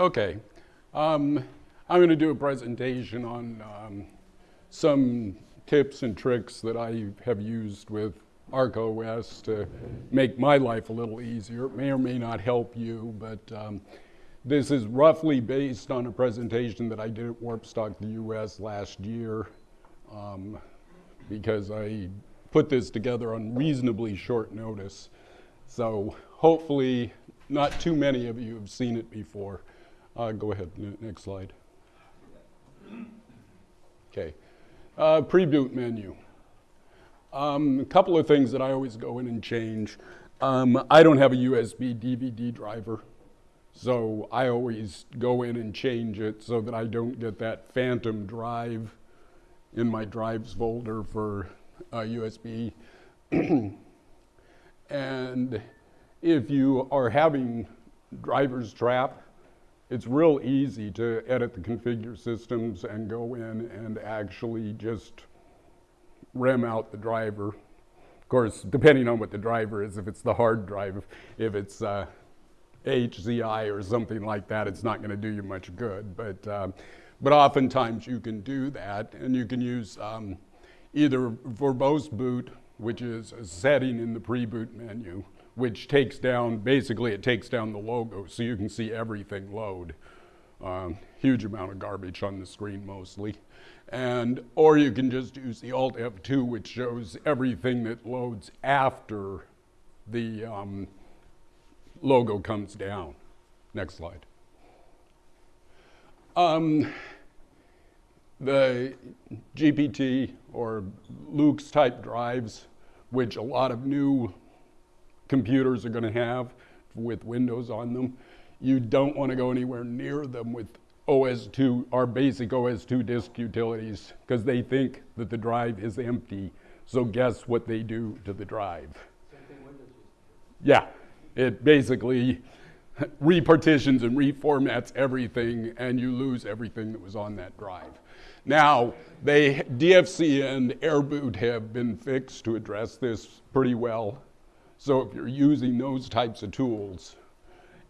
Okay. Um, I'm going to do a presentation on um, some tips and tricks that I have used with ArcaOS to make my life a little easier. It may or may not help you, but um, this is roughly based on a presentation that I did at Warpstock the US last year um, because I put this together on reasonably short notice. So hopefully not too many of you have seen it before. Uh, go ahead, next slide. Okay, uh, pre-boot menu. Um, a couple of things that I always go in and change. Um, I don't have a USB DVD driver, so I always go in and change it so that I don't get that phantom drive in my drives folder for uh, USB. and if you are having driver's trap, it's real easy to edit the configure systems and go in and actually just rem out the driver. Of course, depending on what the driver is, if it's the hard drive, if it's uh, HZI or something like that, it's not going to do you much good. But, um, but oftentimes you can do that, and you can use um, either verbose boot, which is a setting in the pre-boot menu, which takes down, basically it takes down the logo so you can see everything load. Um, huge amount of garbage on the screen mostly. And, or you can just use the Alt F2 which shows everything that loads after the um, logo comes down. Next slide. Um, the GPT or Luke's type drives, which a lot of new computers are going to have with Windows on them. You don't want to go anywhere near them with OS2, our basic OS2 disk utilities, because they think that the drive is empty. So guess what they do to the drive? Yeah, it basically repartitions and reformats everything, and you lose everything that was on that drive. Now, they, DFSee and AirBoot have been fixed to address this pretty well. So if you're using those types of tools,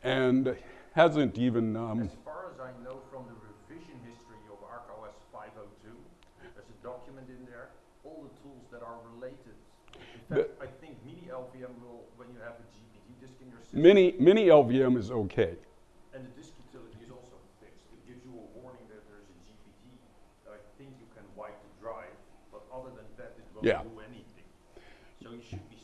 and hasn't even... Um, as far as I know from the revision history of ArcaOS 502, there's a document in there, all the tools that are related. In fact, I think Mini LVM will, when you have a GPT disk in your system... Mini, Mini LVM is okay. And the disk utility is also fixed. It gives you a warning that there's a GPT. I think you can wipe the drive, but other than that, it won't yeah. do anything. So you should be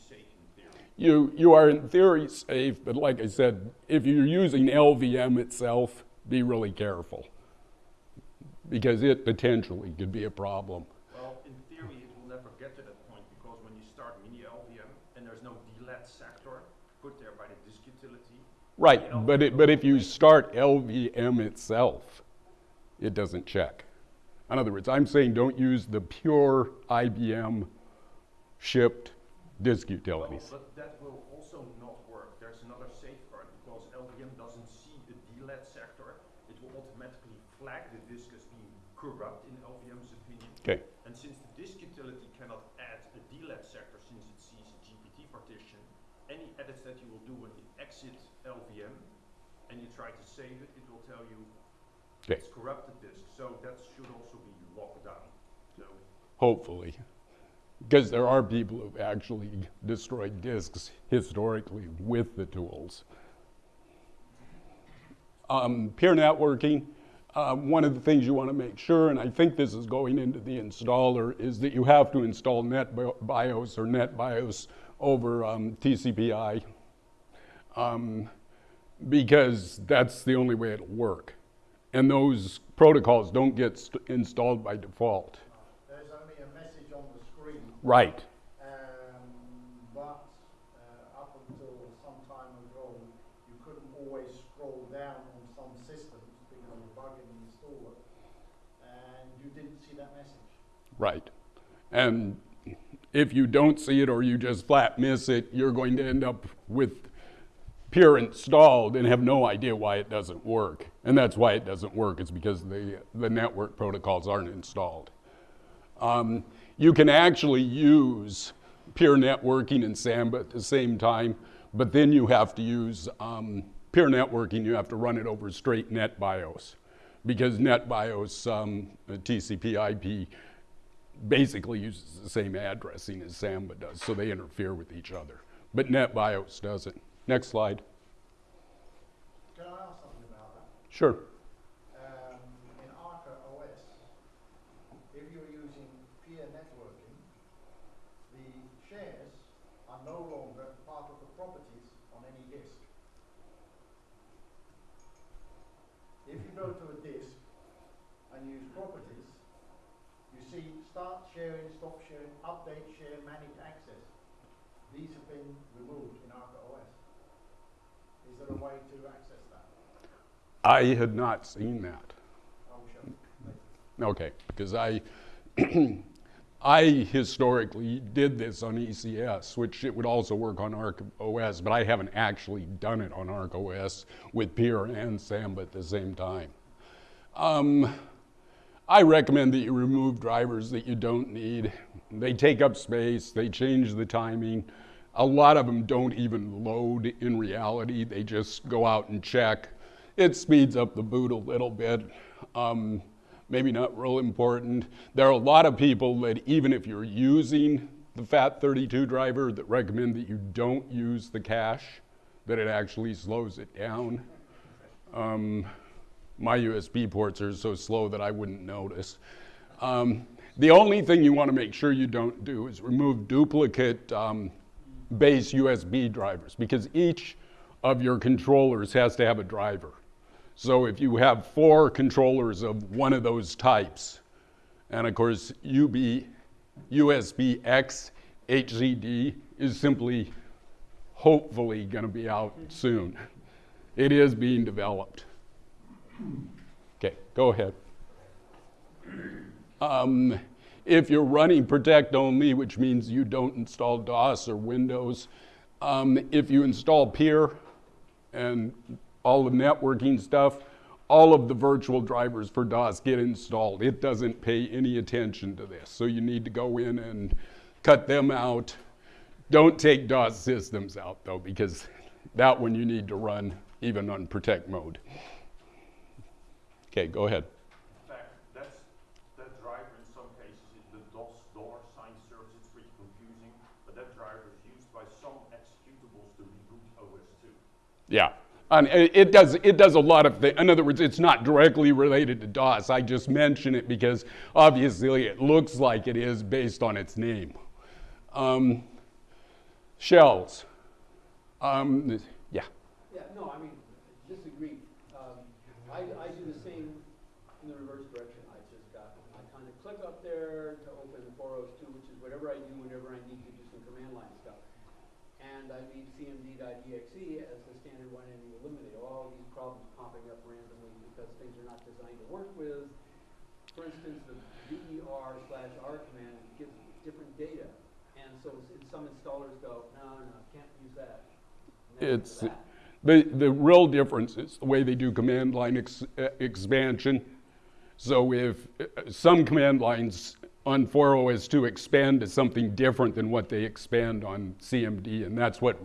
you, you are in theory safe, but like I said, if you're using LVM itself, be really careful because it potentially could be a problem. Well, in theory, it will never get to that point because when you start mini LVM and there's no DLAT sector put there by the disk utility. Right, but, it, but if you start LVM itself, it doesn't check. In other words, I'm saying don't use the pure IBM shipped disk utilities. Well, but that will also not work. There's another safeguard because LVM doesn't see the DLAT sector. It will automatically flag the disk as being corrupt in LVM's opinion. Okay. And since the disk utility cannot add a DLAT sector since it sees a GPT partition, any edits that you will do when you exit LVM and you try to save it, it will tell you okay. it's corrupted disk. So that should also be locked down. So Hopefully because there are people who've actually destroyed disks historically with the tools. Um, peer networking, uh, one of the things you want to make sure, and I think this is going into the installer, is that you have to install NetBIOS or NetBIOS over um, TCP/IP um, because that's the only way it'll work. And those protocols don't get installed by default. Right. Um, but uh, up until some time ago, you couldn't always scroll down on some systems because of a bug in the installer, and you didn't see that message. Right. And if you don't see it or you just flat miss it, you're going to end up with peer installed and have no idea why it doesn't work. And that's why it doesn't work, it's because the, the network protocols aren't installed. Um, you can actually use peer networking and Samba at the same time, but then you have to use um, peer networking, you have to run it over straight NetBIOS because NetBIOS um, TCP/IP basically uses the same addressing as Samba does, so they interfere with each other. But NetBIOS doesn't. Next slide. Can I ask something about that? Sure. Um, in Arca OS, if you're using peer networking, the shares are no longer part of the properties on any disk. If you go to a disk and use properties, you see sharing, stop sharing, update share, manage access. These have been removed in Arca OS. Is there a way to access that? I had not seen that. I will show you later. Okay, because I, I historically did this on ECS, which it would also work on Arc OS, but I haven't actually done it on Arc OS with Peer and Samba at the same time. Um, I recommend that you remove drivers that you don't need. They take up space, they change the timing. A lot of them don't even load in reality, they just go out and check. It speeds up the boot a little bit. Um, maybe not real important. There are a lot of people that even if you're using the FAT32 driver that recommend that you don't use the cache, that it actually slows it down. Um, my USB ports are so slow that I wouldn't notice. Um, the only thing you want to make sure you don't do is remove duplicate um, base USB drivers because each of your controllers has to have a driver. So if you have four controllers of one of those types, and of course UB, USB X HCD is simply hopefully going to be out soon. It is being developed. Okay, go ahead. Um, if you're running protect only, which means you don't install DOS or Windows, um, if you install peer and all the networking stuff, all of the virtual drivers for DOS get installed. It doesn't pay any attention to this. So you need to go in and cut them out. Don't take DOS systems out though, because that one you need to run even on protect mode. Okay, go ahead. In fact, that's, that driver in some cases, it- the DOS dollar sign serves, it's pretty confusing, but that driver is used by some executables to reboot OS2. Yeah. And it it does, it does a lot of things. In other words, it's not directly related to DOS. I just mention it because obviously it looks like it is based on its name. Um, shells. Um, yeah. Yeah, no, I mean, disagree. I, I do the same in the reverse direction. I just got, I kind of click up there to open the 402, which is whatever I do whenever I need to do some command line stuff. And I leave cmd.exe as the standard one and you eliminate all these problems popping up randomly because things are not designed to work with. For instance, the ver slash r command gives different data. And so some installers go, no, no, can't use that. It's, that. The, the real difference is the way they do command line ex, uh, expansion. So if uh, some command lines on 4OS2 expand to something different than what they expand on CMD, and that's what,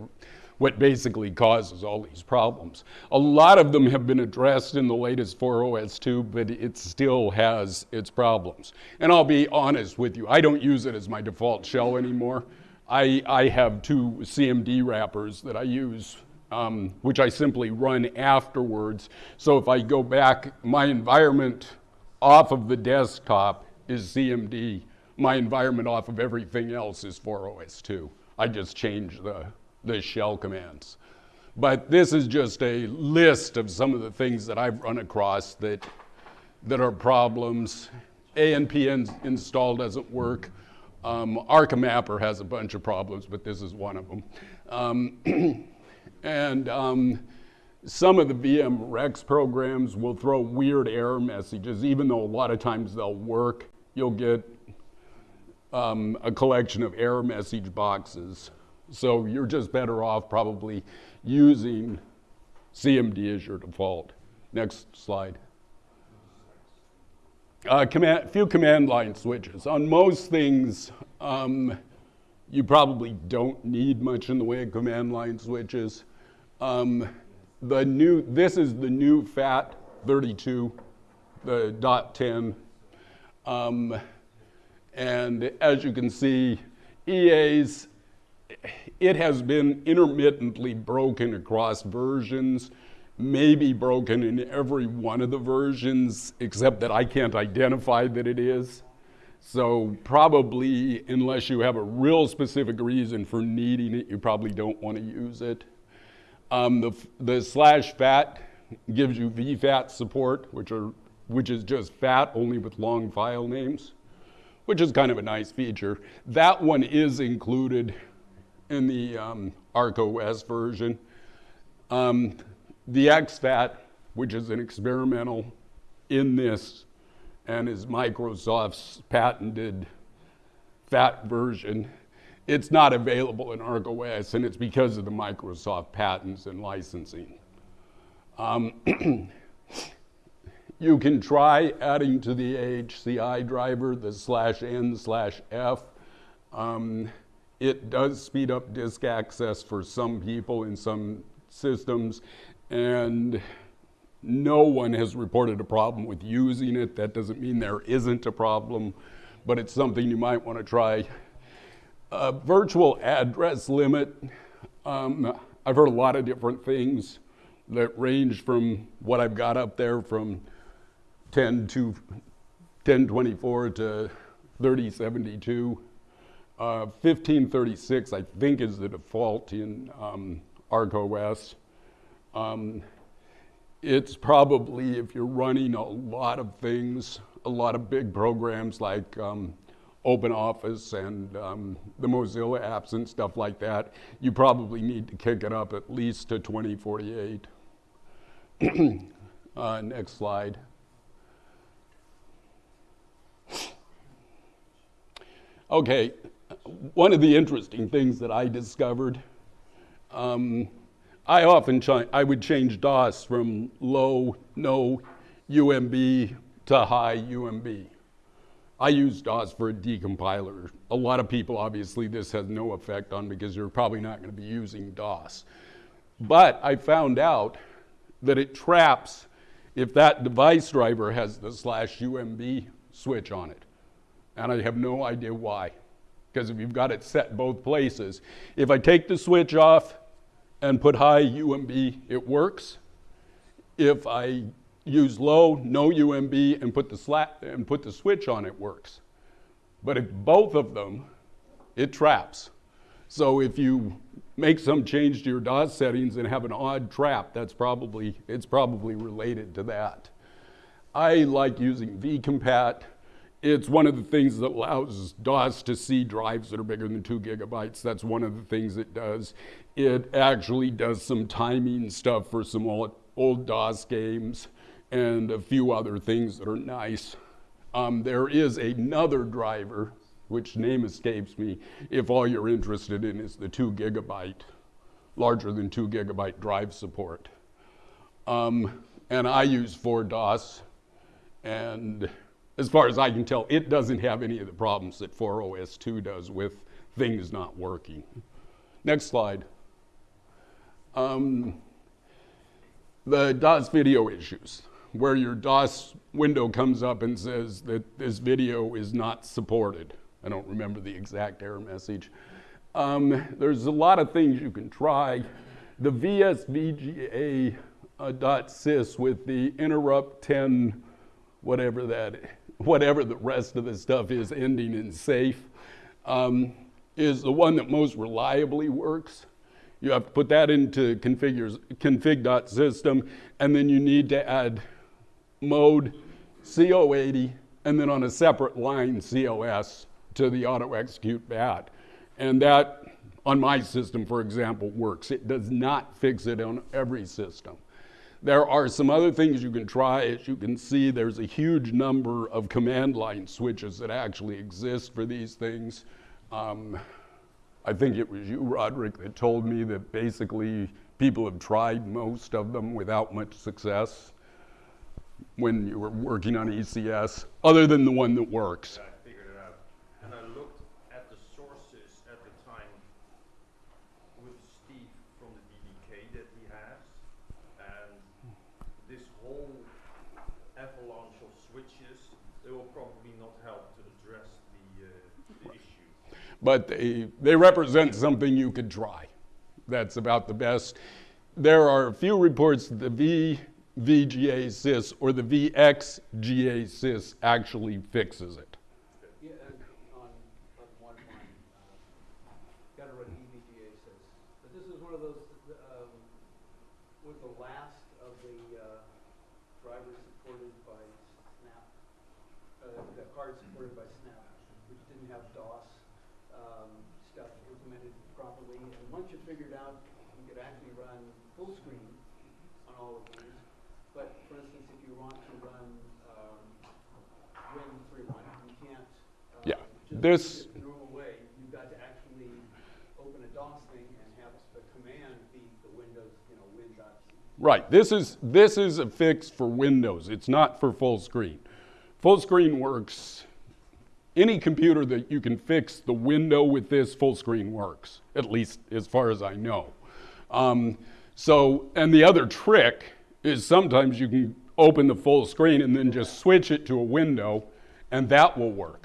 what basically causes all these problems. A lot of them have been addressed in the latest 4OS2, but it still has its problems. And I'll be honest with you, I don't use it as my default shell anymore. I, I have two CMD wrappers that I use um, which I simply run afterwards. So if I go back, my environment off of the desktop is CMD. My environment off of everything else is 4OS2. I just change the, the shell commands. But this is just a list of some of the things that I've run across that, that are problems. ANP install doesn't work. Um, ArcaMapper has a bunch of problems, but this is one of them. Um, and um, some of the VM Rex programs will throw weird error messages, even though a lot of times they'll work. You'll get um, a collection of error message boxes. So you're just better off probably using CMD as your default. Next slide. A command, few command line switches. On most things, um, you probably don't need much in the way of command line switches. Um, the new, this is the new FAT 32, the dot 10. Um, and as you can see, EA's, it has been intermittently broken across versions, maybe broken in every one of the versions, except that I can't identify that it is. So probably, unless you have a real specific reason for needing it, you probably don't want to use it. Um, the, the slash fat gives you VFAT support, which, are, which is just fat only with long file names, which is kind of a nice feature. That one is included in the um, version. Um, the exFAT, which is an experimental in this and is Microsoft's patented FAT version, it's not available in ArcaOS, and it's because of the Microsoft patents and licensing. Um, you can try adding to the HCI driver the slash n slash f. Um, it does speed up disk access for some people in some systems, and no one has reported a problem with using it. That doesn't mean there isn't a problem, but it's something you might want to try virtual address limit, um, I've heard a lot of different things that range from what I've got up there from 10 to 1024 to 3072. Uh, 1536, I think, is the default in um. Um, it's probably, if you're running a lot of things, a lot of big programs like um, Open Office and um, the Mozilla apps and stuff like that, you probably need to kick it up at least to 2048. uh, next slide. Okay, one of the interesting things that I discovered, um, I often I would change DOS from low, no UMB to high UMB. I use DOS for a decompiler. A lot of people, obviously, this has no effect on because you're probably not going to be using DOS. But I found out that it traps if that device driver has the slash UMB switch on it. And I have no idea why. Because if you've got it set both places, if I take the switch off and put high UMB, it works. If I use low, no UMB, and put the slat and put the switch on, it works. But if both of them, it traps. So if you make some change to your DOS settings and have an odd trap, that's probably, it's probably related to that. I like using vcompat. It's one of the things that allows DOS to see drives that are bigger than two gigabytes. That's one of the things it does. It actually does some timing stuff for some old, old DOS games and a few other things that are nice. Um, there is another driver, which name escapes me, if all you're interested in is the two gigabyte, larger than two gigabyte drive support. Um, and I use 4DOS, and as far as I can tell, it doesn't have any of the problems that 4OS2 does with things not working. Next slide. Um, the DOS video issues where your DOS window comes up and says that this video is not supported. I don't remember the exact error message. Um, there's a lot of things you can try. The VSVGA uh, .sys with the interrupt 10, whatever that, whatever the rest of the stuff is ending in safe, um, is the one that most reliably works. You have to put that into config.system, and then you need to add mode CO80, and then on a separate line COS to the auto execute BAT. And that, on my system, for example, works. It does not fix it on every system. There are some other things you can try. As you can see, there's a huge number of command line switches that actually exist for these things. Um, I think it was you, Roderick, that told me that basically people have tried most of them without much success when you were working on ECS, other than the one that works? I figured it out. And I looked at the sources at the time with Steve from the DDK that he has. And this whole avalanche of switches, they will probably not help to address the, uh, the issue. but they, they represent something you could try. That's about the best. There are a few reports that the V VGA sys or the VXGA sys actually fixes it. Yeah, and on, on one line, uh, gotta run EVGA says, but this is one of those, um, was the last of the, uh, drivers supported by Snap, uh, the cards supported by Snap, which didn't have DOS, um, stuff implemented properly, and once you figured out you could actually run full screen on all of these, but for instance, if you want to run, um, Win three one, you can't, uh, Yeah, just this- do it the normal way, you've got to actually open a DOS thing and have the command be the Windows, you know, win.c. Right. This is this is a fix for Windows. It's not for full screen. Full screen works. Any computer that you can fix the window with this full screen works, at least as far as I know. Um, so, and the other trick is sometimes you can open the full screen and then just switch it to a window, and that will work.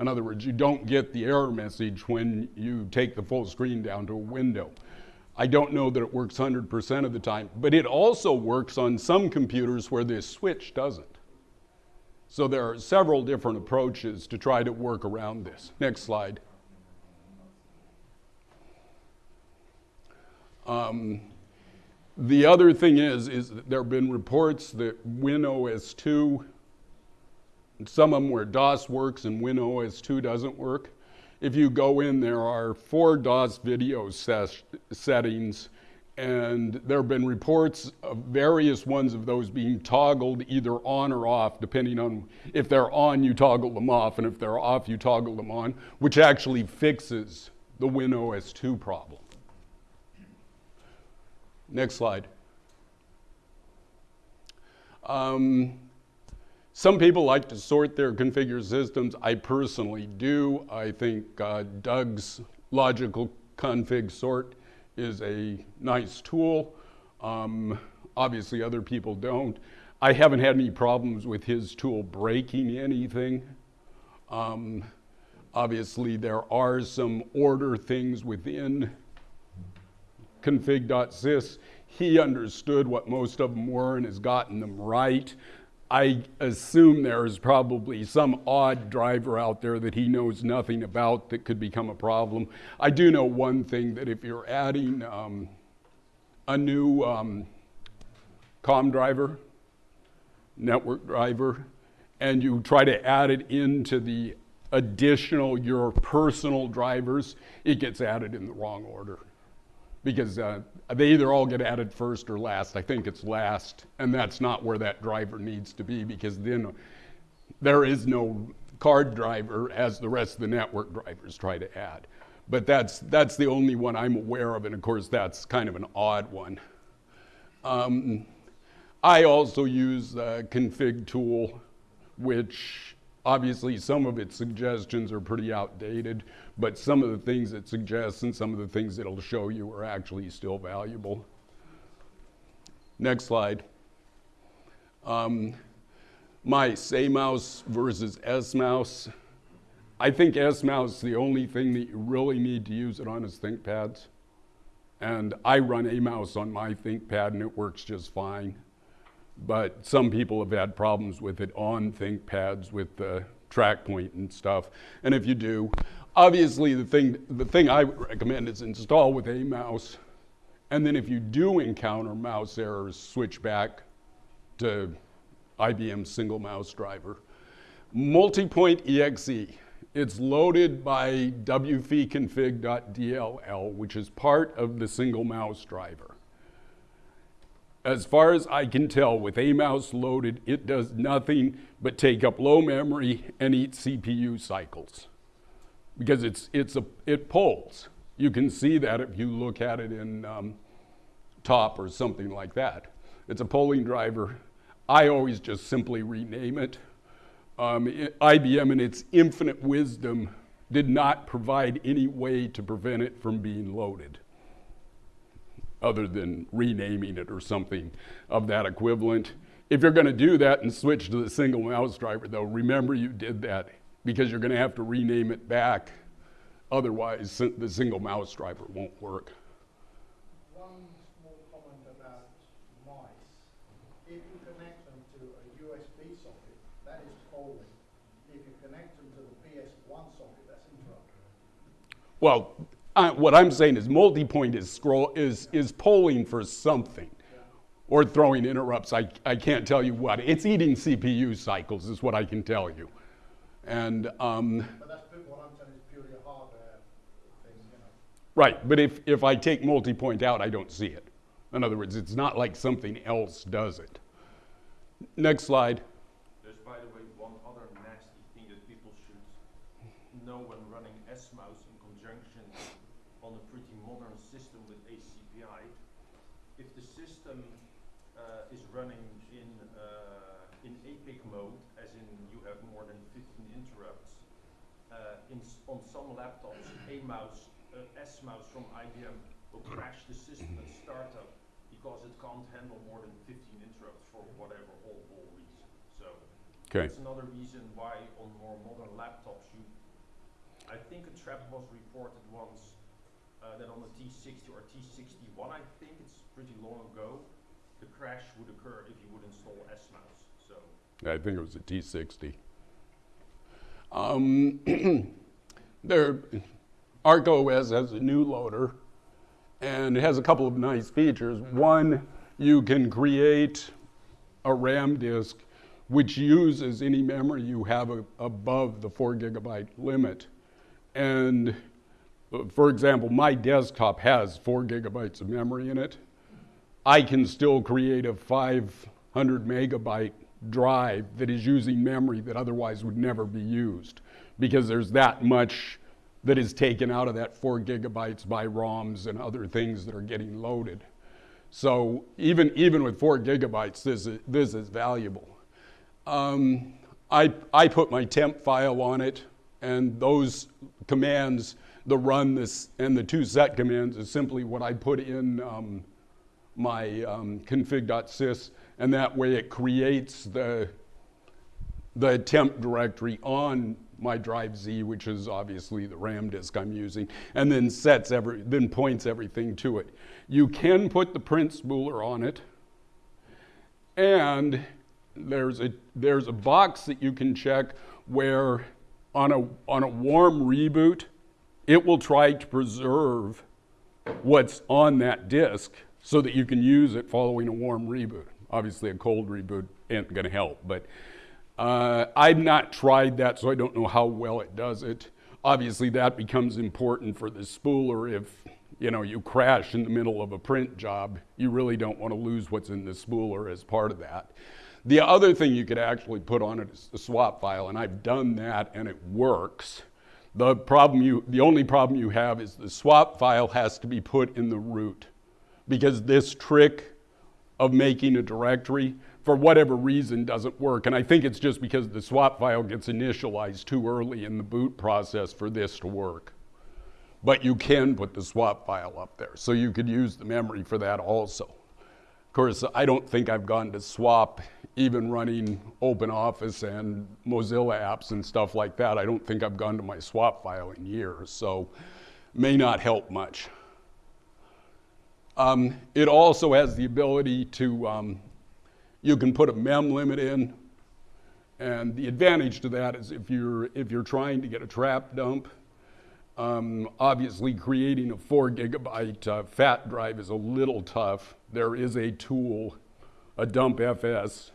In other words, you don't get the error message when you take the full screen down to a window. I don't know that it works 100% of the time, but it also works on some computers where this switch doesn't. So there are several different approaches to try to work around this. Next slide. Um, the other thing is, is there have been reports that WinOS 2, and some of them where DOS works and WinOS 2 doesn't work. If you go in, there are four DOS video settings, and there have been reports of various ones of those being toggled either on or off, depending on if they're on, you toggle them off, and if they're off, you toggle them on, which actually fixes the WinOS 2 problem. Next slide. Um, some people like to sort their configure systems. I personally do. I think uh, Doug's logical config sort is a nice tool. Um, obviously, other people don't. I haven't had any problems with his tool breaking anything. Um, obviously, there are some order things within config.sys. He understood what most of them were and has gotten them right. I assume there is probably some odd driver out there that he knows nothing about that could become a problem. I do know one thing that if you're adding um, a new um, COM driver, network driver, and you try to add it into the additional your personal drivers, it gets added in the wrong order because uh, they either all get added first or last. I think it's last, and that's not where that driver needs to be because then there is no card driver as the rest of the network drivers try to add. But that's, that's the only one I'm aware of, and of course, that's kind of an odd one. Um, I also use the config tool, which obviously some of its suggestions are pretty outdated, but some of the things it suggests and some of the things it'll show you are actually still valuable. Next slide. Um, my say mouse versus S mouse. I think S mouse, is the only thing that you really need to use it on is ThinkPads. And I run a mouse on my ThinkPad and it works just fine. But some people have had problems with it on ThinkPads with the track point and stuff. And if you do, obviously the thing, the thing I would recommend is install with a mouse. And then if you do encounter mouse errors, switch back to IBM single mouse driver. Multipoint EXE. It's loaded by wfconfig.dll, which is part of the single mouse driver. As far as I can tell, with a mouse loaded, it does nothing but take up low memory and eat CPU cycles. Because it's, it's a, it pulls. You can see that if you look at it in um, top or something like that. It's a polling driver. I always just simply rename it. Um, it, IBM, in its infinite wisdom, did not provide any way to prevent it from being loaded, other than renaming it or something of that equivalent. If you're going to do that and switch to the single mouse driver, though, remember you did that because you're going to have to rename it back. Otherwise, the single mouse driver won't work. One small comment about mice. If you connect them to a USB socket, that is polling. If you connect them to the PS1 socket, that's interrupting. Well, I, what I'm saying is multi-point is scroll is is polling for something, or throwing interrupts. I I can't tell you what. It's eating CPU cycles, is what I can tell you, and um, But that's, pu- what I'm saying is purely a hardware thing, you know. right. But if if I take multi-point out, I don't see it. In other words, it's not like something else does it. Next slide. There's, by the way, one other nasty thing that people should know when running SMOUS in conjunction on a pretty modern system with ACPI. If the system uh, is running in, uh, in APIC mode, as in you have more than 15 interrupts, uh, in s- on some laptops, a mouse, uh, S-mouse from IBM will crash the system at startup because it can't handle more than 15 interrupts for whatever whole whole reason. So Okay. that's another reason why on more modern laptops you, I think a trap was reported once uh, that on the T60 or T61, I think it's pretty long ago, the crash would occur if you would install S-mouse. So I think it was a T60. Um, there, ArcaOS has a new loader, and it has a couple of nice features. One, you can create a RAM disk which uses any memory you have a, above the four gigabyte limit. And for example, my desktop has four gigabytes of memory in it. I can still create a 500 megabyte drive that is using memory that otherwise would never be used because there's that much that is taken out of that four gigabytes by ROMs and other things that are getting loaded. So even, even with four gigabytes, this is, this is valuable. Um, I, I put my temp file on it, and those commands, the run this, and the two set commands is simply what I put in um, my um, config.sys, and that way it creates the, the temp directory on my drive Z, which is obviously the RAM disk I'm using, and then sets every, then points everything to it. You can put the print spooler on it, and there's a there's a box that you can check where on a on a warm reboot, it will try to preserve what's on that disk so that you can use it following a warm reboot. Obviously, a cold reboot ain't going to help, but uh, I've not tried that, so I don't know how well it does it. Obviously, that becomes important for the spooler if you know you crash in the middle of a print job. You really don't want to lose what's in the spooler as part of that. The other thing you could actually put on it is the swap file, and I've done that, and it works. The problem you, the only problem you have is the swap file has to be put in the root, because this trick of making a directory, for whatever reason, doesn't work. And I think it's just because the swap file gets initialized too early in the boot process for this to work. But you can put the swap file up there, so you could use the memory for that also. Of course, I don't think I've gone to swap even running OpenOffice and Mozilla apps and stuff like that. I don't think I've gone to my swap file in years, so may not help much. Um, it also has the ability to, um, you can put a mem limit in, and the advantage to that is if you're, if you're trying to get a trap dump, um, obviously, creating a four gigabyte uh, fat drive is a little tough. There is a tool, a dump FS,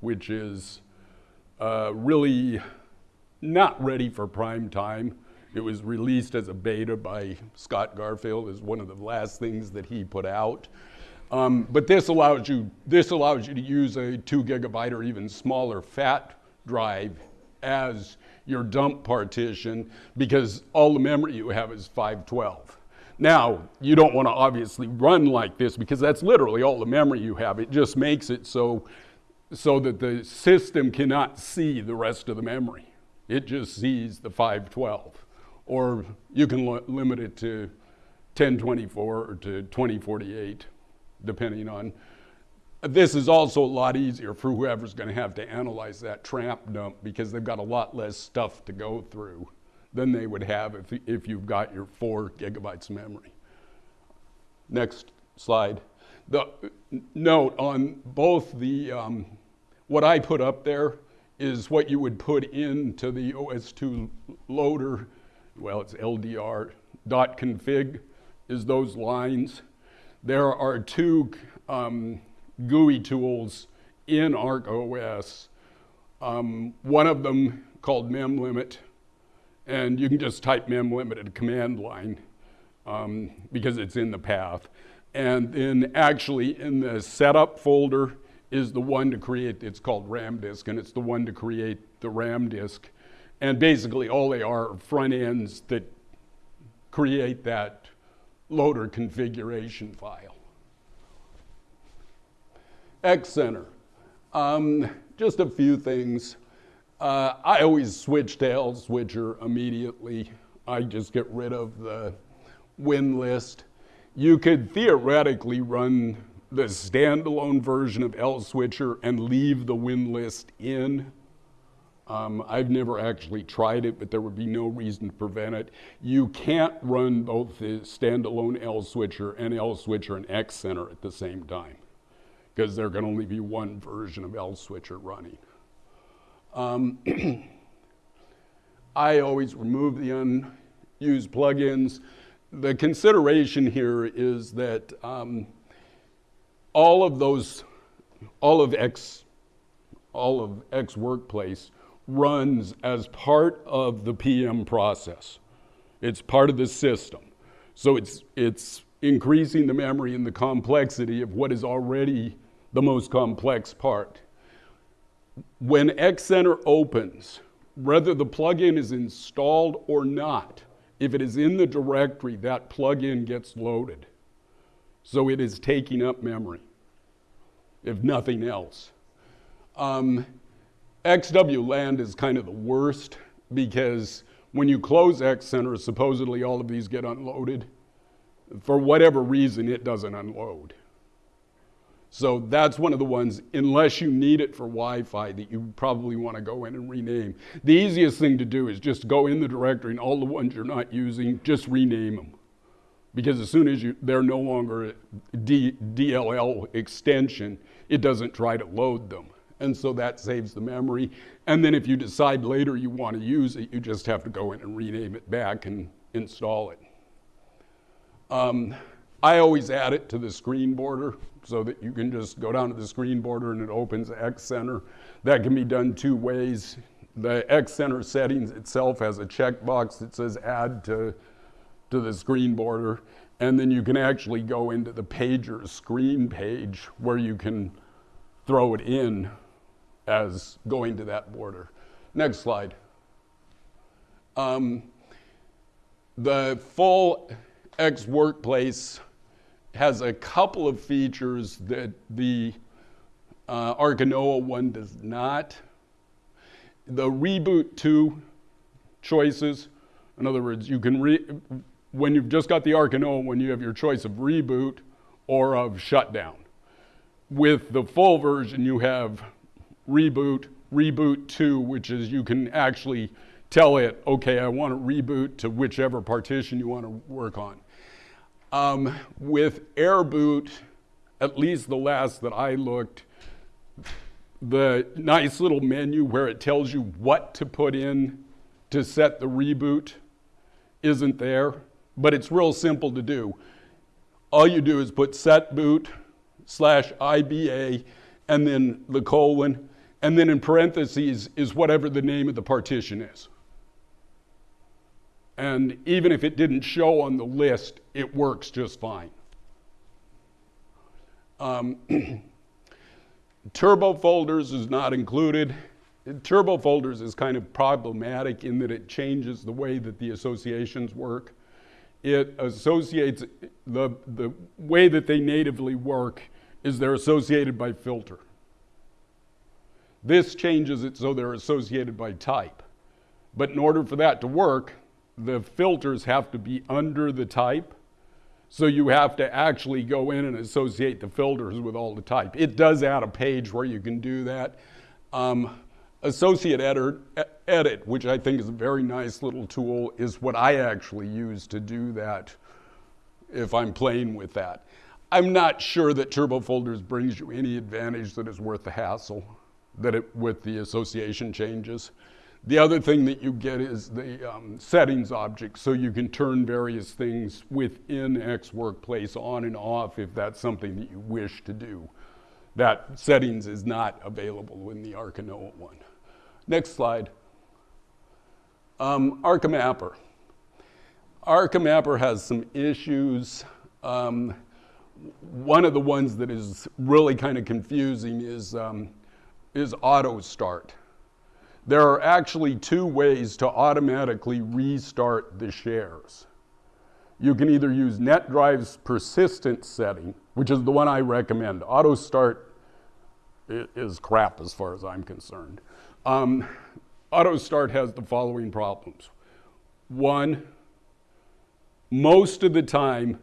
which is uh, really not ready for prime time. It was released as a beta by Scott Garfinkle as one of the last things that he put out. Um, but this allows you this allows you to use a two gigabyte or even smaller fat drive as your dump partition because all the memory you have is 512. Now, you don't want to obviously run like this because that's literally all the memory you have. It just makes it so, so that the system cannot see the rest of the memory. It just sees the 512. Or you can limit it to 1024 or to 2048, depending on This is also a lot easier for whoever's going to have to analyze that trap dump because they've got a lot less stuff to go through than they would have if, if you've got your four gigabytes of memory. Next slide. The note on both the, um, what I put up there is what you would put into the OS2 loader. Well, it's LDR dot config is those lines. There are two um, GUI tools in ArcaOS. Um, one of them called memlimit, and you can just type memlimit at a command line um, because it's in the path. And then actually in the setup folder is the one to create, it's called RAM disk, and it's the one to create the RAM disk. And basically all they are front ends that create that loader configuration file. Xcenter. Um, just a few things. Uh, I always switch to L switcher immediately. I just get rid of the win list. You could theoretically run the standalone version of L switcher and leave the win list in. Um, I've never actually tried it, but there would be no reason to prevent it. You can't run both the standalone L switcher and L switcher and X center at the same time because there can only be one version of L switcher running. Um, I always remove the unused plugins. The consideration here is that um, all of those, all of X, all of X Workplace runs as part of the PM process. It's part of the system. So it's, it's increasing the memory and the complexity of what is already the most complex part. When Xcenter opens, whether the plugin is installed or not, if it is in the directory, that plugin gets loaded. So it is taking up memory, if nothing else. Um, XWLAN is kind of the worst because when you close Xcenter, supposedly all of these get unloaded. For whatever reason, it doesn't unload. So that's one of the ones, unless you need it for Wi-Fi, that you probably want to go in and rename. The easiest thing to do is just go in the directory and all the ones you're not using, just rename them. Because as soon as you, they're no longer D, DLL extension, it doesn't try to load them. And so that saves the memory. And then if you decide later you want to use it, you just have to go in and rename it back and install it. Um, I always add it to the screen border so that you can just go down to the screen border and it opens Xcenter. That can be done two ways. The Xcenter settings itself has a checkbox that says add to, to the screen border. And then you can actually go into the pager screen page where you can throw it in as going to that border. Next slide. Um, the full X workplace has a couple of features that the uh, Arca Noae one does not. The reboot two choices, in other words, you can, re- when you've just got the Arca Noae one, you have your choice of reboot or of shutdown. With the full version, you have reboot, reboot two, which is you can actually tell it, okay, I want to reboot to whichever partition you want to work on. Um, with AirBoot, at least the last that I looked, the nice little menu where it tells you what to put in to set the reboot isn't there, but it's real simple to do. All you do is put set boot slash IBA and then the colon, and then in parentheses is whatever the name of the partition is. And even if it didn't show on the list, it works just fine. Um, turbo folders is not included. Turbo folders is kind of problematic in that it changes the way that the associations work. It associates, the, the way that they natively work is they're associated by filter. This changes it so they're associated by type. But in order for that to work, the filters have to be under the type. So you have to actually go in and associate the filters with all the type. It does add a page where you can do that. Um, associate edit, edit, which I think is a very nice little tool, is what I actually use to do that if I'm playing with that. I'm not sure that Turbo Folders brings you any advantage that is worth the hassle that it, with the association changes. The other thing that you get is the um, settings object, so you can turn various things within X Workplace on and off if that's something that you wish to do. That settings is not available in the Arca Noae one. Next slide. Um. ArcaMapper has some issues. Um, one of the ones that is really kind of confusing is, um, is auto start. There are actually two ways to automatically restart the shares. You can either use NetDrive's persistent setting, which is the one I recommend. Auto start is crap as far as I'm concerned. Um, auto start has the following problems. One, most of the time,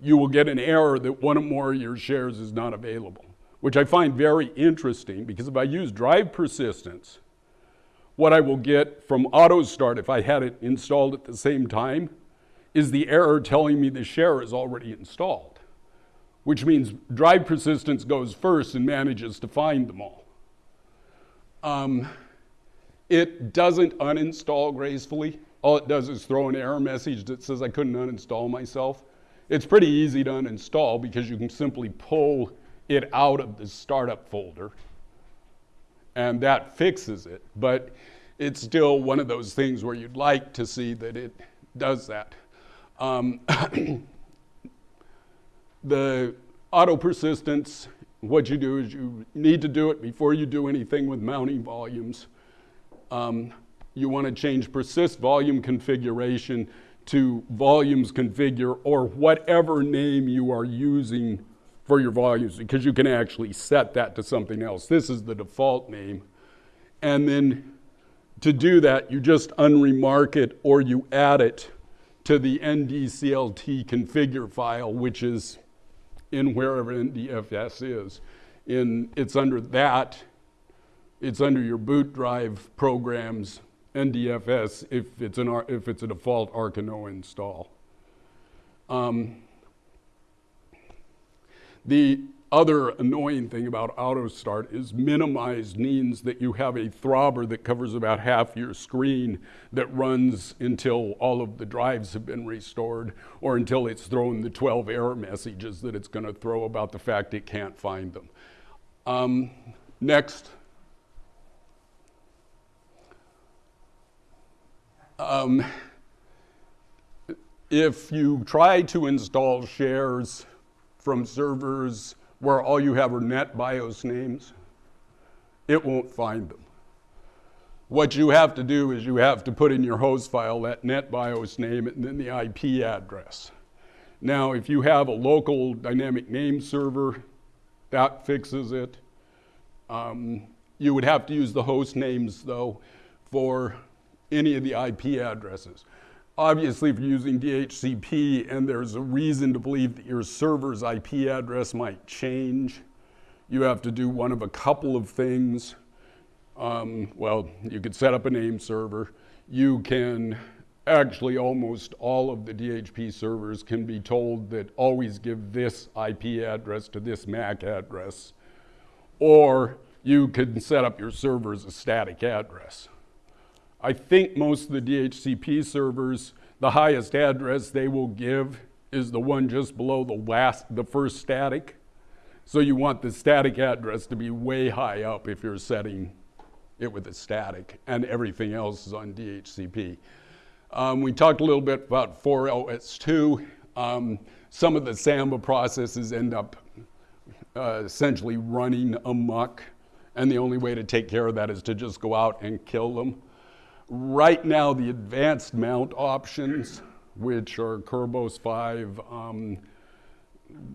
you will get an error that one or more of your shares is not available, which I find very interesting because if I use drive persistence, what I will get from auto start if I had it installed at the same time is the error telling me the share is already installed, which means drive persistence goes first and manages to find them all. Um, it doesn't uninstall gracefully. All it does is throw an error message that says I couldn't uninstall myself. It's pretty easy to uninstall because you can simply pull it out of the startup folder and that fixes it. But it's still one of those things where you'd like to see that it does that. Um, the auto persistence, what you do is you need to do it before you do anything with mounting volumes. Um, you want to change persist volume configuration to volumes configure or whatever name you are using for your volumes because you can actually set that to something else. This is the default name. And then to do that, you just unremark it or you add it to the ndclt configure file, which is in wherever NDFS is. In, it's under that, it's under your boot drive programs, NDFS, if it's, an, if it's a default Arca Noae install. Um, the other annoying thing about auto start is minimized means that you have a throbber that covers about half your screen that runs until all of the drives have been restored or until it's thrown the 12 error messages that it's going to throw about the fact it can't find them. Um, next. Um, if you try to install shares from servers where all you have are NetBIOS names, it won't find them. What you have to do is you have to put in your host file that NetBIOS name and then the IP address. Now, if you have a local dynamic name server, that fixes it. Um, you would have to use the host names, though, for any of the IP addresses. Obviously, if you're using DHCP and there's a reason to believe that your server's IP address might change, you have to do one of a couple of things. Um, well, you could set up a name server. You can actually almost all of the DHCP servers can be told that always give this IP address to this MAC address. Or you can set up your server as a static address. I think most of the DHCP servers, the highest address they will give is the one just below the last, the first static. So you want the static address to be way high up if you're setting it with a static, and everything else is on DHCP. Um, we talked a little bit about 4LS2. Um, some of the Samba processes end up uh, essentially running amok, and the only way to take care of that is to just go out and kill them. Right now, the advanced mount options, which are Kerberos 5, um,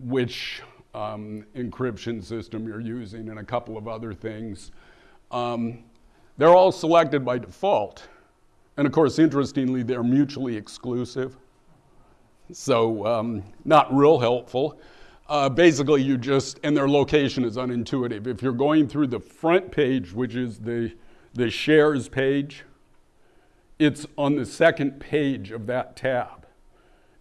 which um, encryption system you're using, and a couple of other things, um, they're all selected by default. And of course, interestingly, they're mutually exclusive. So um, not real helpful. Uh, basically, you just, and their location is unintuitive. If you're going through the front page, which is the, the shares page, it's on the second page of that tab.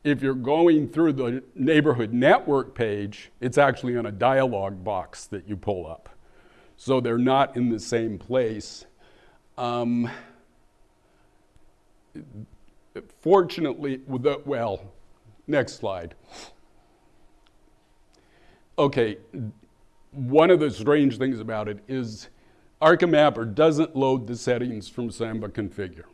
If you're going through the neighborhood network page, it's actually on a dialog box that you pull up. So they're not in the same place. Um, fortunately, well, next slide. Okay, one of the strange things about it is ArcaMapper doesn't load the settings from Samba configure.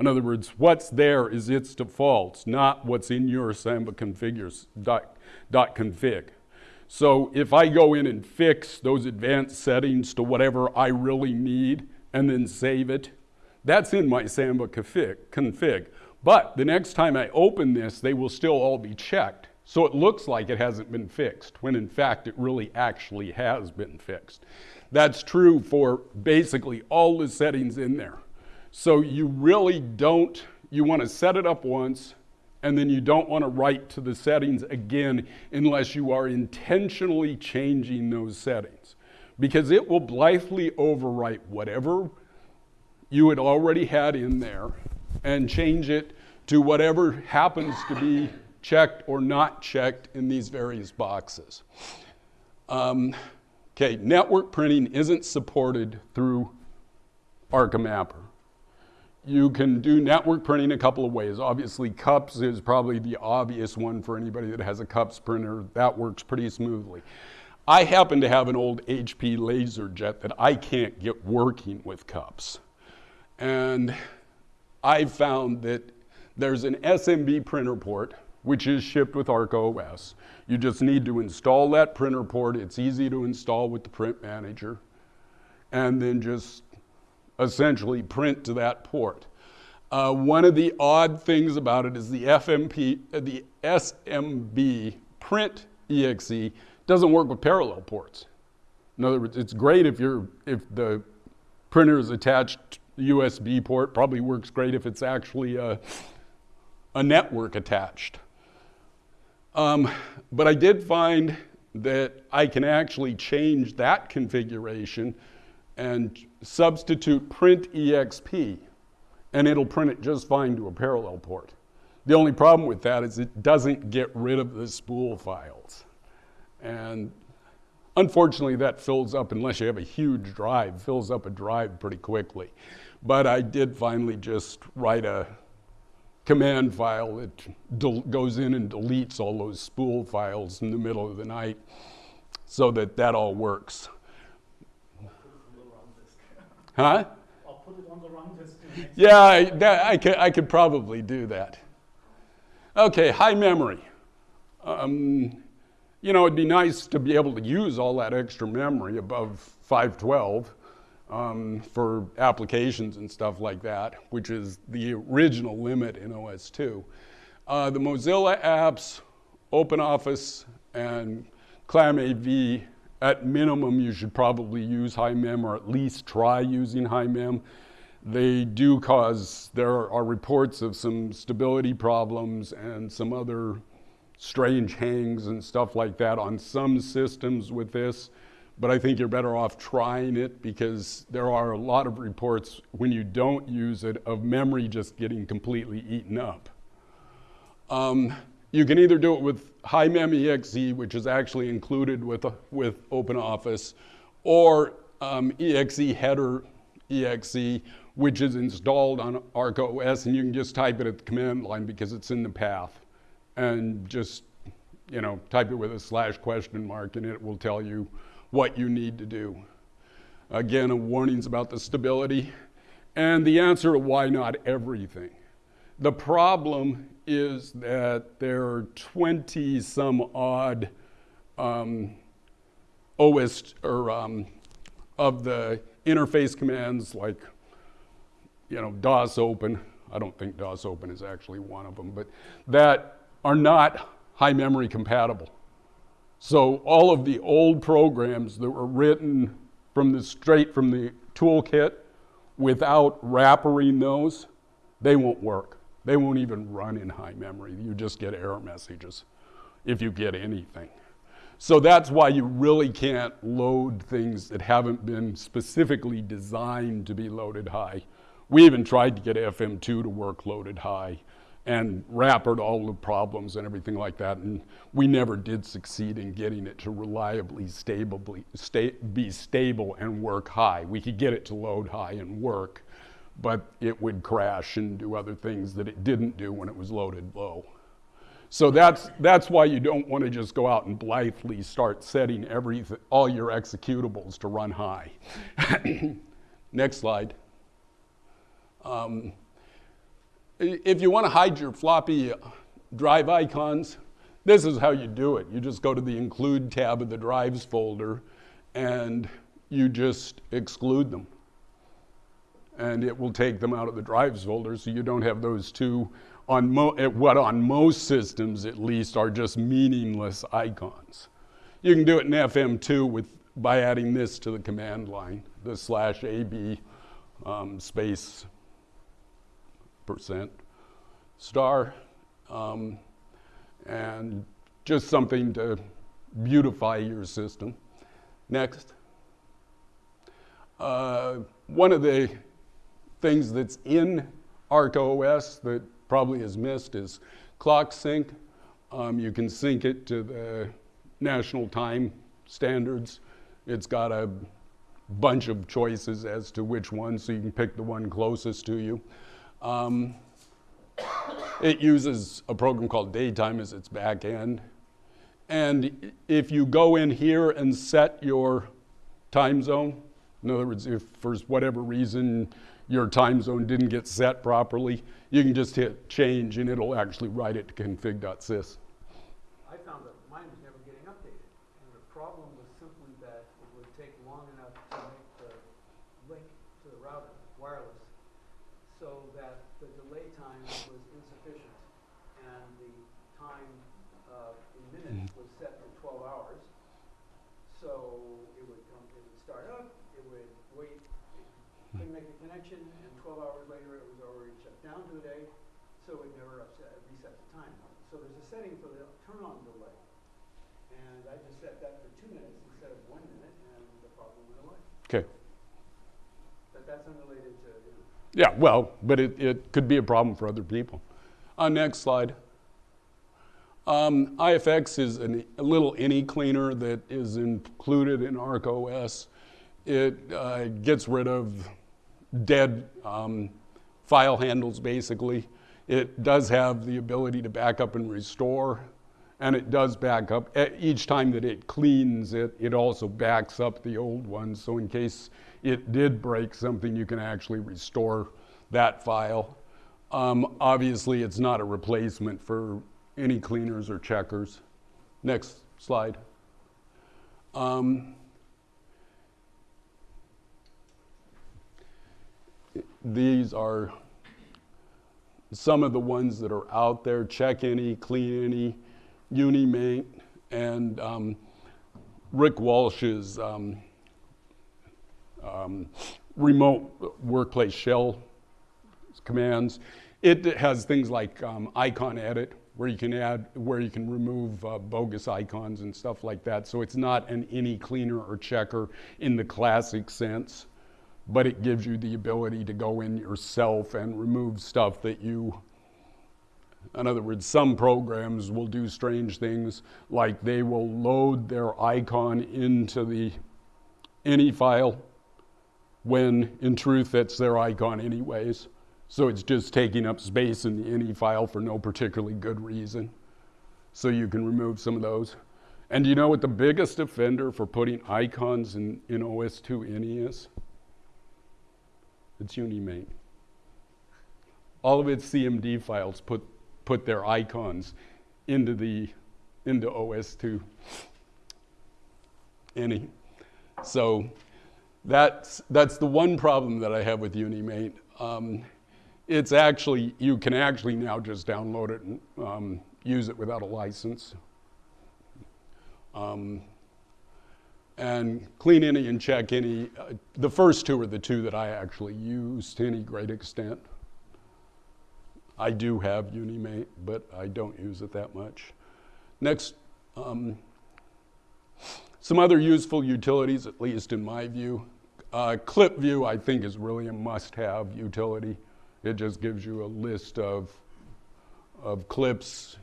In other words, what's there is its defaults, not what's in your Samba configures dot, dot config. So if I go in and fix those advanced settings to whatever I really need and then save it, that's in my Samba config. config. But the next time I open this, they will still all be checked. So it looks like it hasn't been fixed, when in fact it really actually has been fixed. That's true for basically all the settings in there. So you really don't, you want to set it up once, and then you don't want to write to the settings again unless you are intentionally changing those settings. Because it will blithely overwrite whatever you had already had in there and change it to whatever happens to be checked or not checked in these various boxes. Um, okay, network printing isn't supported through ArcaMapper. You can do network printing a couple of ways. Obviously, cups is probably the obvious one for anybody that has a cups printer. That works pretty smoothly. I happen to have an old HP LaserJet that I can't get working with cups. And I found that there's an SMB printer port which is shipped with ArcaOS. You just need to install that printer port. It's easy to install with the print manager. And then just essentially print to that port. Uh, one of the odd things about it is the FMP, uh, the SMB print exe doesn't work with parallel ports. In other words, it's great if you're if the printer is attached USB port. Probably works great if it's actually a, a network attached. Um, but I did find that I can actually change that configuration and substitute print exp and it'll print it just fine to a parallel port. The only problem with that is it doesn't get rid of the spool files. And unfortunately that fills up, unless you have a huge drive, fills up a drive pretty quickly. But I did finally just write a command file that goes in and deletes all those spool files in the middle of the night so that that all works. Huh? I'll put it on the run. Yeah, I, that, I, could, I could probably do that. Okay, high memory. Um, you know, it'd be nice to be able to use all that extra memory above 512 um, for applications and stuff like that, which is the original limit in OS2. Uh, the Mozilla apps, OpenOffice, and ClamAV, at minimum, you should probably use high mem or at least try using high mem. They do cause, there are reports of some stability problems and some other strange hangs and stuff like that on some systems with this but I think you're better off trying it because there are a lot of reports when you don't use it of memory just getting completely eaten up. Um, you can either do it with HighMem.exe, which is actually included with, with OpenOffice, or um, exe header exe, which is installed on ArcaOS, and you can just type it at the command line because it's in the path. And just, you know, type it with a slash question mark, and it will tell you what you need to do. Again, a warnings about the stability and the answer to why not everything. The problem is that there are 20 some odd um, OS or um, of the interface commands like you know DOS open. I don't think DOS open is actually one of them, but that are not high memory compatible. So all of the old programs that were written from the straight from the toolkit without wrappering those, they won't work. They won't even run in high memory. You just get error messages if you get anything. So that's why you really can't load things that haven't been specifically designed to be loaded high. We even tried to get FM2 to work loaded high and wrappered all the problems and everything like that. And we never did succeed in getting it to reliably, stably, sta- be stable and work high. We could get it to load high and work, but it would crash and do other things that it didn't do when it was loaded low. So that's, that's why you don't want to just go out and blithely start setting everything, all your executables to run high. Next slide. Um, if you want to hide your floppy drive icons, this is how you do it. You just go to the include tab of the drives folder and you just exclude them. And it will take them out of the drives folder so you don't have those two on eh, what on most systems at least are just meaningless icons. You can do it in FM2 with by adding this to the command line, the slash AB um, space percent star, um, and just something to beautify your system. Next. Uh, one of the things that's in ArcaOS that probably is missed is clock sync. Um, you can sync it to the national time standards. It's got a bunch of choices as to which one, so you can pick the one closest to you. Um, it uses a program called Daytime as its back end. And if you go in here and set your time zone, in other words, if for whatever reason your time zone didn't get set properly, you can just hit change and it'll actually write it to config.sys. I found that mine was never getting updated, and the problem was simply that it would take long enough to make the link to the router wireless, so that the delay time was insufficient, and the time uh, in minutes was set for 12 hours. So it would come, it would start up, it would wait, it couldn't make a connection, and 12 hours later it was already shut down to a day, so it never upset, reset the time. So there's a setting for the turn-on delay. And I just set that for two minutes instead of one minute, and the problem went away. Okay. But that's unrelated to, you know, Yeah, well, but it, it could be a problem for other people. Uh, next slide. Um, IFX is an, a little any cleaner that is included in ArcaOS. It uh, gets rid of dead um, file handles basically. It does have the ability to back up and restore, and it does back up. Each time that it cleans it, it also backs up the old one. So in case it did break something, you can actually restore that file. Um, obviously, it's not a replacement for any cleaners or checkers. Next slide. Um, these are some of the ones that are out there. Check any, clean any, UniMaint, and um, Rick Walsh's um, um, remote workplace shell commands. It has things like um, icon edit, where you can add, where you can remove uh, bogus icons and stuff like that. So it's not an any cleaner or checker in the classic sense, but it gives you the ability to go in yourself and remove stuff that you. In other words, some programs will do strange things, like they will load their icon into the ini file when in truth that's their icon anyways. So it's just taking up space in the ini file for no particularly good reason. So you can remove some of those. And you know what the biggest offender for putting icons in, in OS2 ini is? It's UniMaint. All of its CMD files put, put their icons into the into OS2 ini. So that's, that's the one problem that I have with UniMaint. Um, it's actually, you can actually now just download it and um, use it without a license. Um, and clean any and check any. Uh, the first two are the two that I actually use to any great extent. I do have UniMaint, but I don't use it that much. Next, um, some other useful utilities, at least in my view. Uh, Clip View, I think, is really a must-have utility. It just gives you a list of, of clips.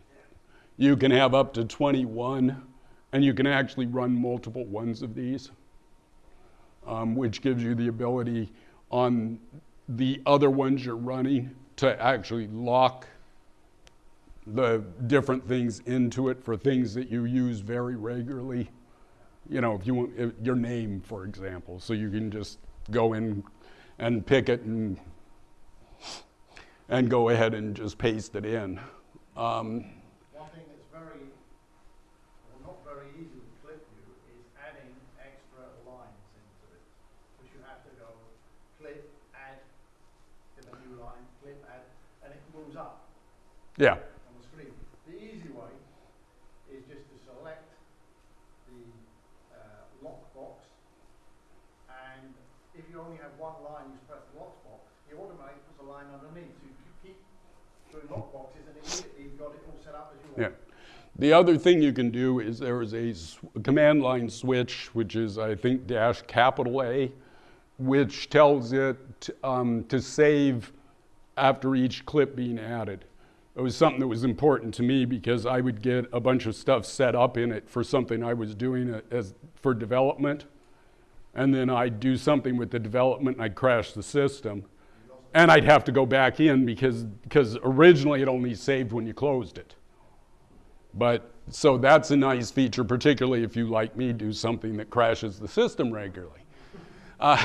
You can have up to 21, and you can actually run multiple ones of these, um, which gives you the ability on the other ones you're running to actually lock the different things into it for things that you use very regularly. You know, if you want if your name, for example, so you can just go in and pick it and and go ahead and just paste it in. Um, One thing that's very, well, not very easy with ClipView is adding extra lines into it. Because you have to go clip, add, get a new line, clip, add, and it moves up yeah, on the screen. The easy way is just to select the uh, lockbox, and if you only have one line, you press the lockbox, it automatically puts a line underneath, so you keep doing lockboxes, and immediately you've got it all set up as you want. yeah. The other thing you can do is there is a command line switch, which is I think dash capital A, which tells it um, to save after each clip being added. It was something that was important to me because I would get a bunch of stuff set up in it for something I was doing as for development, and then I'd do something with the development and I'd crash the system, and I'd have to go back in because because originally it only saved when you closed it. But so that's a nice feature, particularly if you, like me, do something that crashes the system regularly. Uh,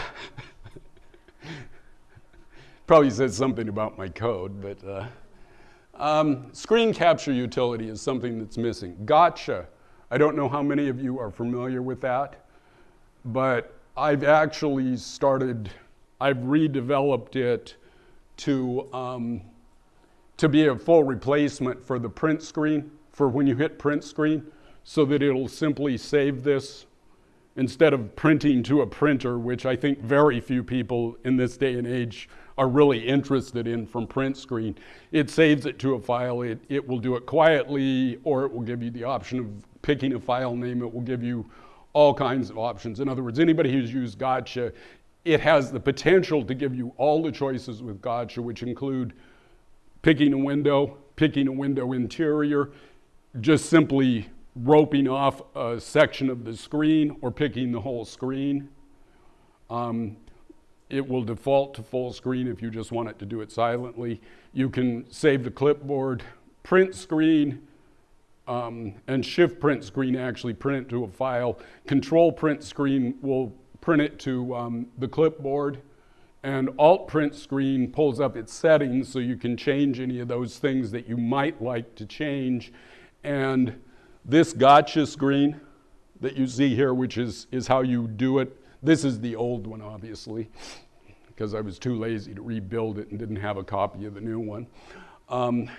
probably says something about my code, but uh, um, screen capture utility is something that's missing. Gotcha. I don't know how many of you are familiar with that, but I've actually started, I've redeveloped it to, um, to be a full replacement for the print screen, for when you hit print screen, so that it'll simply save this instead of printing to a printer, which I think very few people in this day and age are really interested in from print screen. It saves it to a file. It, it will do it quietly, or it will give you the option of picking a file name. It will give you all kinds of options. In other words, anybody who's used Gotcha, it has the potential to give you all the choices with Gotcha, which include picking a window, picking a window interior, just simply roping off a section of the screen or picking the whole screen. Um, it will default to full screen if you just want it to do it silently. You can save the clipboard, print screen, um, and shift print screen actually print it to a file. Control print screen will print it to um, the clipboard. And alt print screen pulls up its settings so you can change any of those things that you might like to change. And this gotcha screen that you see here, which is, is how you do it, this is the old one, obviously, because I was too lazy to rebuild it and didn't have a copy of the new one. Um,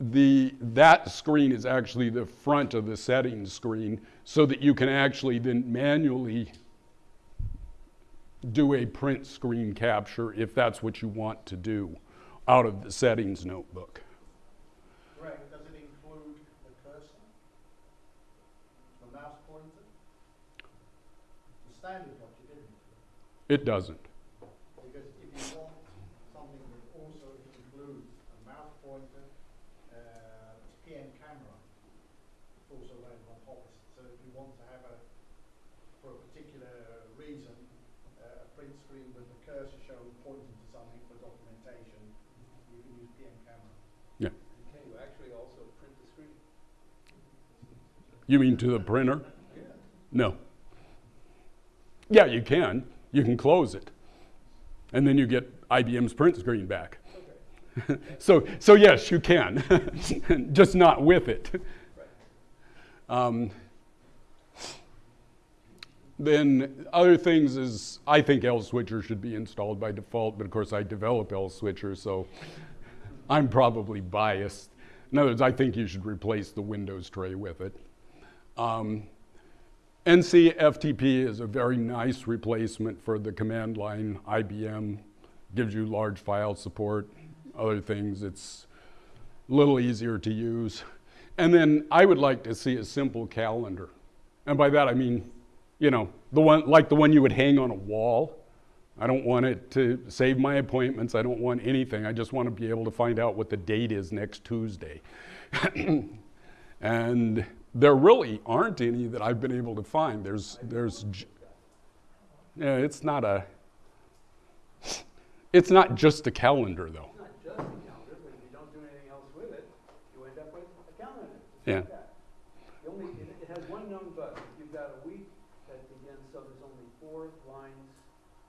the, that screen is actually the front of the settings screen so that you can actually then manually do a print screen capture if that's what you want to do out of the settings notebook. Greg, does it include the cursor? The mouse pointer? The standard one you didn't, It doesn't. because if you want something that also includes a mouse pointer, uh, PM camera, it's also available on Office. So if you want to have a, for a particular reason, uh, a print screen with the cursor showing pointing to something for documentation, you can use PM camera. Can you actually also print the screen? You mean to the printer? Yeah. No. Yeah, you can. You can close it. And then you get IBM's print screen back. Okay. so, so yes, you can, just not with it. Um, then other things is I think lSwitcher should be installed by default, but of course I develop lSwitcher, so I'm probably biased. In other words, I think you should replace the Windows tray with it. Um, NcFTP is a very nice replacement for the command line IBM, gives you large file support. other things, it's a little easier to use. And then I would like to see a simple calendar. And by that I mean, you know, the one like the one you would hang on a wall. I don't want it to save my appointments. I don't want anything. I just want to be able to find out what the date is next Tuesday. and there really aren't any that I've been able to find. There's, there's, yeah, it's not a, it's not just a calendar though. It's not just a calendar, but if you don't do anything else with it, you end up with a calendar. Yeah. like that. The only, it, it has one known bug. You've got a week that begins, so there's only four lines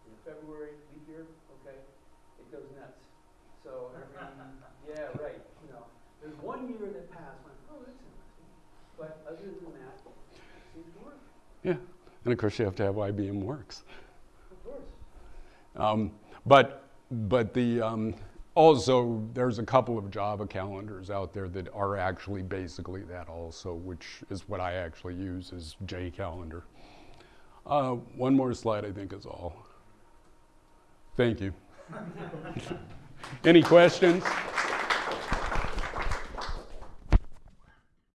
in February, leap year, okay? It goes nuts. So every, yeah, right, you know, there's one year that passed, went, oh, that's interesting. But other than that, it seems to work, Yeah. And of course you have to have IBM Works. of course. Um, but but the um, also there's a couple of Java calendars out there that are actually basically that also, which is what I actually use is JCalendar. Uh, one more slide, I think, is all. Thank you. Any questions?